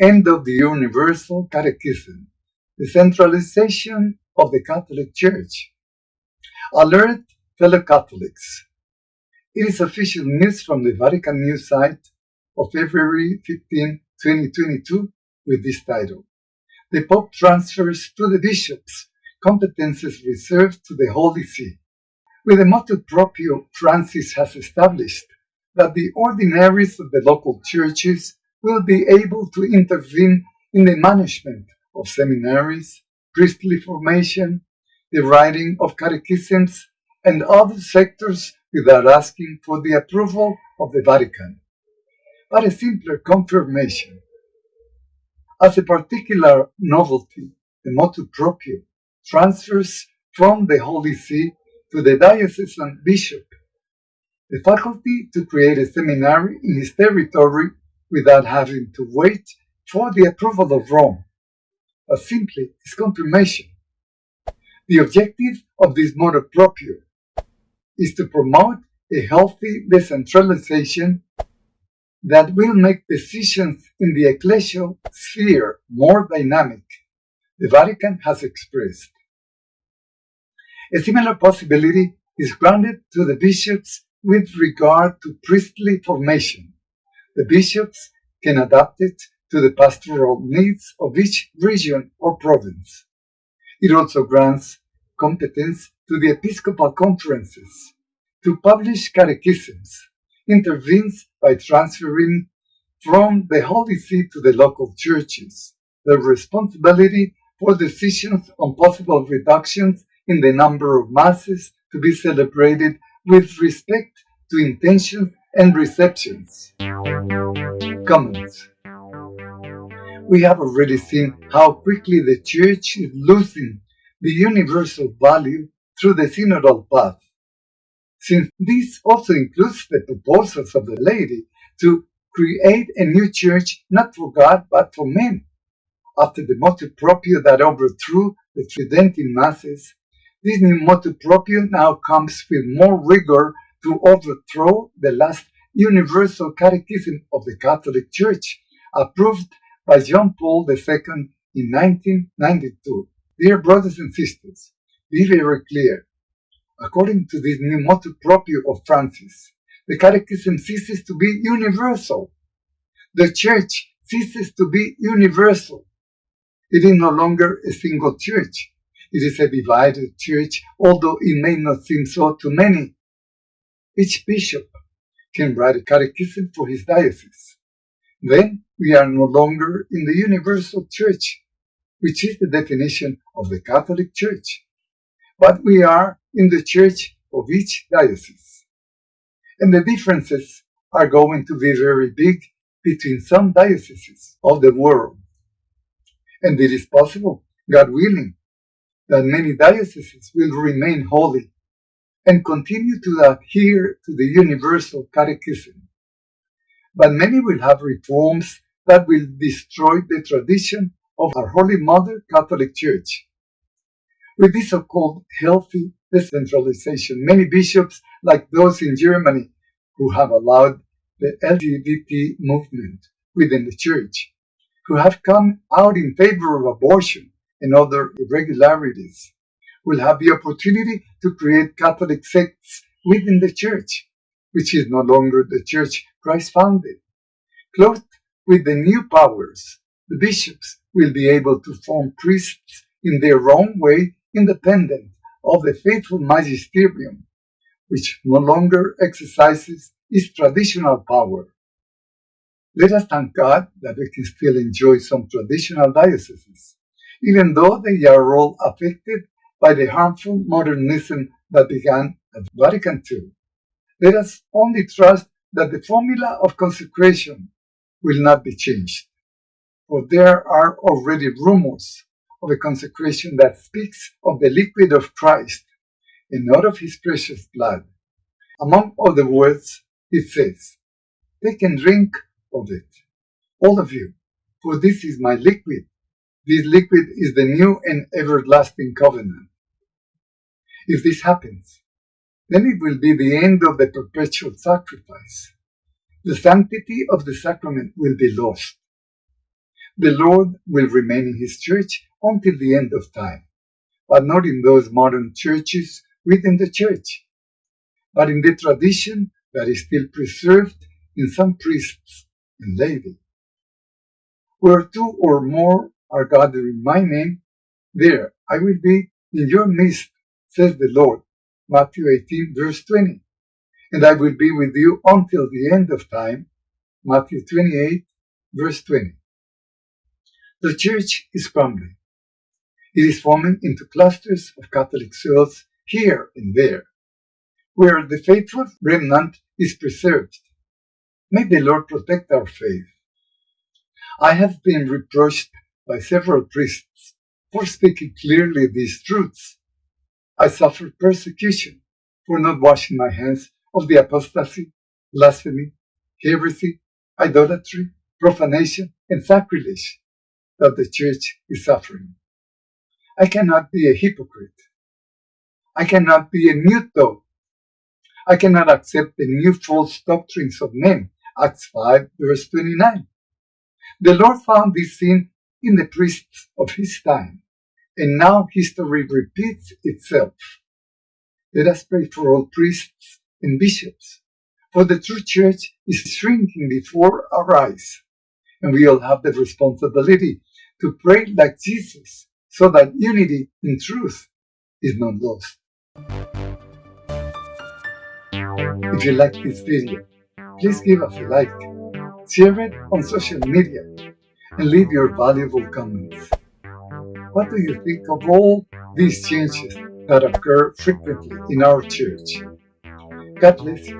end of the Universal Catechism, the centralization of the Catholic Church. Alert fellow Catholics. It is official news from the Vatican News site of February 15, 2022 with this title. The Pope transfers to the bishops competences reserved to the Holy See. With the motu proprio, Francis has established that the ordinaries of the local churches will be able to intervene in the management of seminaries, priestly formation, the writing of catechisms, and other sectors without asking for the approval of the Vatican. But a simpler confirmation. As a particular novelty, the motu proprio transfers from the Holy See to the diocesan bishop the faculty to create a seminary in his territory without having to wait for the approval of Rome, but simply his confirmation. The objective of this motu proprio is to promote a healthy decentralization that will make decisions in the ecclesial sphere more dynamic, the Vatican has expressed. A similar possibility is granted to the bishops with regard to priestly formation. The bishops can adapt it to the pastoral needs of each region or province. It also grants competence to the episcopal conferences to publish catechisms, intervenes by transferring from the Holy See to the local churches the responsibility for decisions on possible reductions in the number of masses to be celebrated with respect to intentions and receptions. Comments We have already seen how quickly the Church is losing the universal value through the synodal path. Since this also includes the proposals of the lady to create a new church not for God but for men. After the motu proprio that overthrew the Tridentine masses, this new motu proprio now comes with more rigor to overthrow the last universal catechism of the Catholic Church, approved by John Paul II in 1992. Dear brothers and sisters, be very clear. According to this new motu proprio of Francis, the Catechism ceases to be universal. The Church ceases to be universal. It is no longer a single church. It is a divided church, although it may not seem so to many. Each bishop can write a catechism for his diocese. Then we are no longer in the universal church, which is the definition of the Catholic Church, but we are in the church of each diocese. And the differences are going to be very big between some dioceses of the world. And it is possible, God willing, that many dioceses will remain holy and continue to adhere to the Universal Catechism. But many will have reforms that will destroy the tradition of our Holy Mother Catholic Church. With this so-called healthy decentralization, many bishops, like those in Germany, who have allowed the LGBT movement within the Church, who have come out in favor of abortion and other irregularities, will have the opportunity to create Catholic sects within the Church, which is no longer the Church Christ founded. Clothed with the new powers, the bishops will be able to form priests in their own way independent of the faithful magisterium, which no longer exercises its traditional power. Let us thank God that we can still enjoy some traditional dioceses, even though they are all affected by the harmful modernism that began at Vatican II. Let us only trust that the formula of consecration will not be changed, for there are already rumors of a consecration that speaks of the liquid of Christ and not of his precious blood. Among other words, it says, Take and drink of it, all of you, for this is my liquid. This liquid is the new and everlasting covenant. If this happens, then it will be the end of the perpetual sacrifice. The sanctity of the sacrament will be lost. The Lord will remain in His church until the end of time, but not in those modern churches within the church, but in the tradition that is still preserved in some priests and laity. Where two or more are gathered in my name, there I will be in your midst, says the Lord. Matthew 18, verse 20. And I will be with you until the end of time. Matthew 28, verse 20. The church is crumbling. It is forming into clusters of Catholic cells here and there, where the faithful remnant is preserved. May the Lord protect our faith. I have been reproached by several priests for speaking clearly these truths. I suffered persecution for not washing my hands of the apostasy, blasphemy, heresy, idolatry, profanation, and sacrilege that the church is suffering. I cannot be a hypocrite. I cannot be a mute dog. I cannot accept the new false doctrines of men. Acts 5 verse 29. The Lord found this sin in the priests of his time, and now history repeats itself. Let us pray for all priests and bishops, for the true church is shrinking before our eyes, and we all have the responsibility to pray like Jesus so that unity in truth is not lost. If you like this video, please give us a like, share it on social media, and leave your valuable comments. What do you think of all these changes that occur frequently in our church? God bless you.